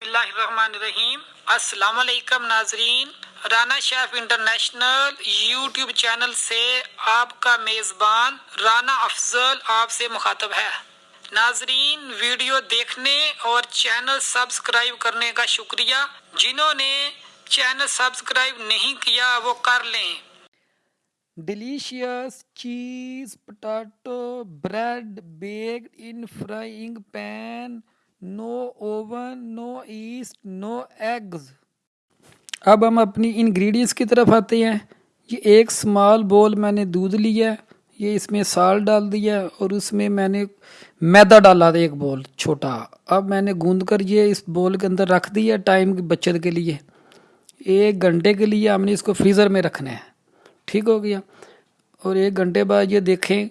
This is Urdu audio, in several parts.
اللہ الرحمن الرحیم۔ السلام علیکم ناظرین۔ Rana chef international YouTube channel سے آپ کا میزبان رانا افضل آپ سے مخاطب ہے۔ ناظرین، ویڈیو دیکھنے اور چینل سبسکرائب کرنے کا شکریہ۔ جنہوں نے چینل سبسکرائب نہیں کیا، وہ کر لیں۔ Delicious cheese, potato, bread baked in frying pan, no oven no yeast no eggs اب ہم اپنی انگریڈینس کی طرف آتے ہیں۔ یہ ایک سمال بول میں نے دودھ لیا ہے، یہ اس میں سال ڈال دیا اور اس میں میں نے میدا ڈالا تھا ایک بول چھوٹا۔ اب میں نے گوند کر یہ اس بول کے اندر رکھ دیا ٹائم کی بچت کے لیے۔ ایک گھنٹے کے لیے ہم نے اس کو فریزر میں رکھنا ہے۔ ٹھیک ہو گیا۔ اور ایک گھنٹے بعد یہ دیکھیں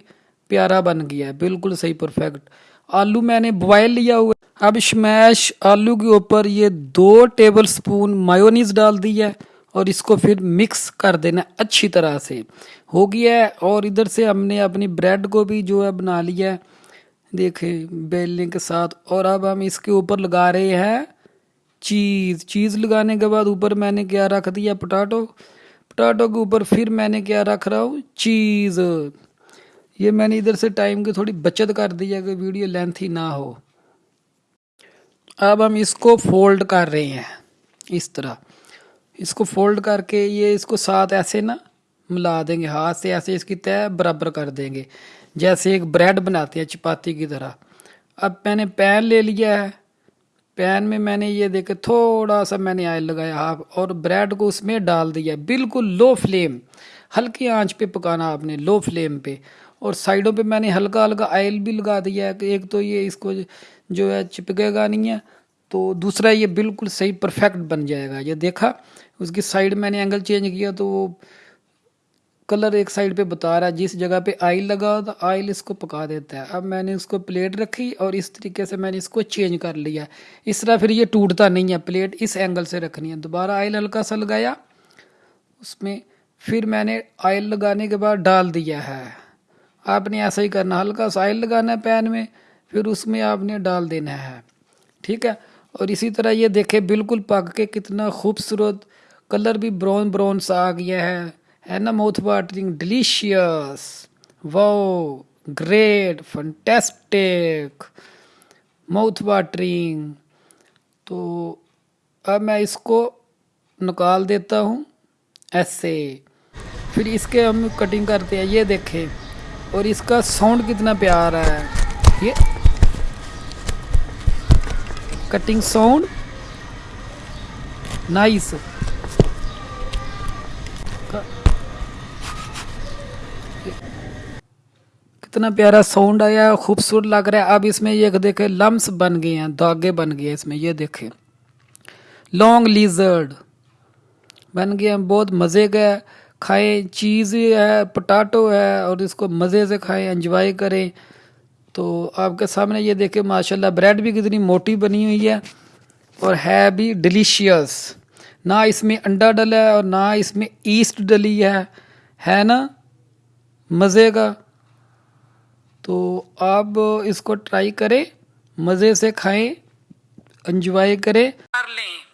پیارا بن گیا ہے، بالکل صحیح پرفیکٹ آلو میں نے بوائل لیا ہوا اب شمیش آلو کے اوپر یہ دو ٹیبل سپون مایونیز ڈال دی ہے اور اس کو پھر مکس کر دینا اچھی طرح سے۔ ہو گیا ہے اور ادھر سے ہم نے اپنی بریڈ کو بھی جو ہے بنا لیا ہے۔ دیکھیں بیلنے کے ساتھ۔ اور اب ہم اس کے اوپر لگا رہے ہیں چیز۔ چیز لگانے کے بعد اوپر میں نے کیا رکھ دیا پٹاٹو۔ پٹاٹو کے اوپر پھر میں نے کیا رکھ رہا ہوں چیز۔ یہ میں نے ادھر سے ٹائم کی تھوڑی بچت کر دی ہے کہ ویڈیو لینتھی نہ ہو۔ اب ہم اس کو فولڈ کر رہے ہیں، اس طرح۔ اس کو فولڈ کر کے یہ اس کو ساتھ ایسے نا ملا دیں گے، ہاتھ سے ایسے اس کی طے برابر کر دیں گے۔ جیسے ایک بریڈ بناتے ہیں چپاتی کی طرح۔ اب میں نے پین لے لیا ہے۔ پین میں میں نے یہ دیکھے تھوڑا سا میں نے آئل لگایا ہاف اور بریڈ کو اس میں ڈال دیا بالکل لو فلیم، ہلکی آنچ پہ پکانا آپ نے، لو فلیم پہ۔ اور سائڈوں پہ میں نے ہلکا ہلکا آئل بھی لگا دیا ہے کہ ایک تو یہ اس کو جو ہے چپکے گا نہیں ہے، تو دوسرا یہ بالکل صحیح پرفیکٹ بن جائے گا۔ یہ دیکھا، اس کی سائڈ میں نے اینگل چینج کیا تو وہ کلر ایک سائڈ پہ بتا رہا ہے، جس جگہ پہ آئل لگا ہو تو آئل اس کو پکا دیتا ہے۔ اب میں نے اس کو پلیٹ رکھی اور اس طریقے سے میں نے اس کو چینج کر لیا۔ اس طرح پھر یہ ٹوٹتا نہیں ہے پلیٹ اس اینگل سے رکھنی ہے۔ دوبارہ آئل ہلکا سا لگایا، اس میں پھر میں نے آئل لگانے کے بعد ڈال دیا ہے۔ آپ نے ایسا ہی کرنا، ہلکا سا آئل لگانا ہے پین میں، پھر اس میں آپ نے ڈال دینا ہے۔ ٹھیک ہے؟ اور اسی طرح یہ دیکھے بالکل پک کے کتنا خوبصورت کلر بھی براؤن براؤن سا آ گیا ہے۔ ہے نا mouth watering? Delicious wow, great, fantastic. Mouth watering. تو اب میں اس کو نکال دیتا ہوں ایسے۔ پھر اس کے ہم کٹنگ کرتے ہیں۔ یہ دیکھیں۔ اور اس کا ساؤنڈ کتنا پیارا ہے۔ یہ کٹنگ ساؤنڈ نائس کتنا پیارا ساؤنڈ آیا، خوبصورت لگ رہا ہے۔ اب اس میں یہ دیکھے لمس بن گئے ہیں، دھاگے بن گئے اس میں۔ یہ دیکھیں۔ لانگ لیزرڈ بن گئے ہیں، بہت مزے کا کھائیں، چیز ہے پٹاٹو ہے اور اس کو مزے سے کھائیں انجوائے کریں۔ تو آپ کے سامنے یہ دیکھیں، ماشاءاللہ بریڈ بھی کتنی موٹی بنی ہوئی ہے اور ہے بھی ڈلیشیس نہ اس میں انڈا ڈلا ہے اور نہ اس میں ایسٹ ڈلی ہے ہے نا؟ مزے کا۔ تو آپ اس کو ٹرائی کریں، مزے سے کھائیں انجوائے کریں۔ کر لیں۔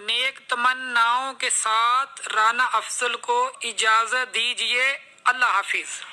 نیک تمناؤں کے ساتھ رانا افضل کو اجازت دیجیے۔ اللہ حافظ۔